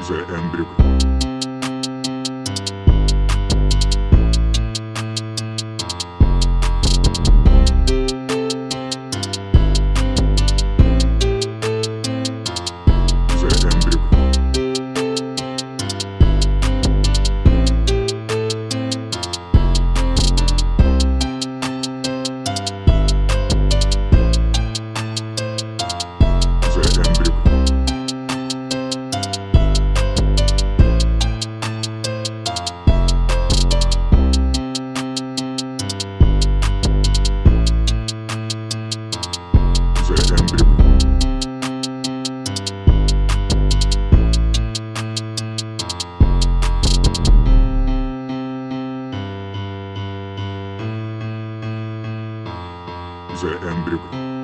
The Embryo. The Embryo.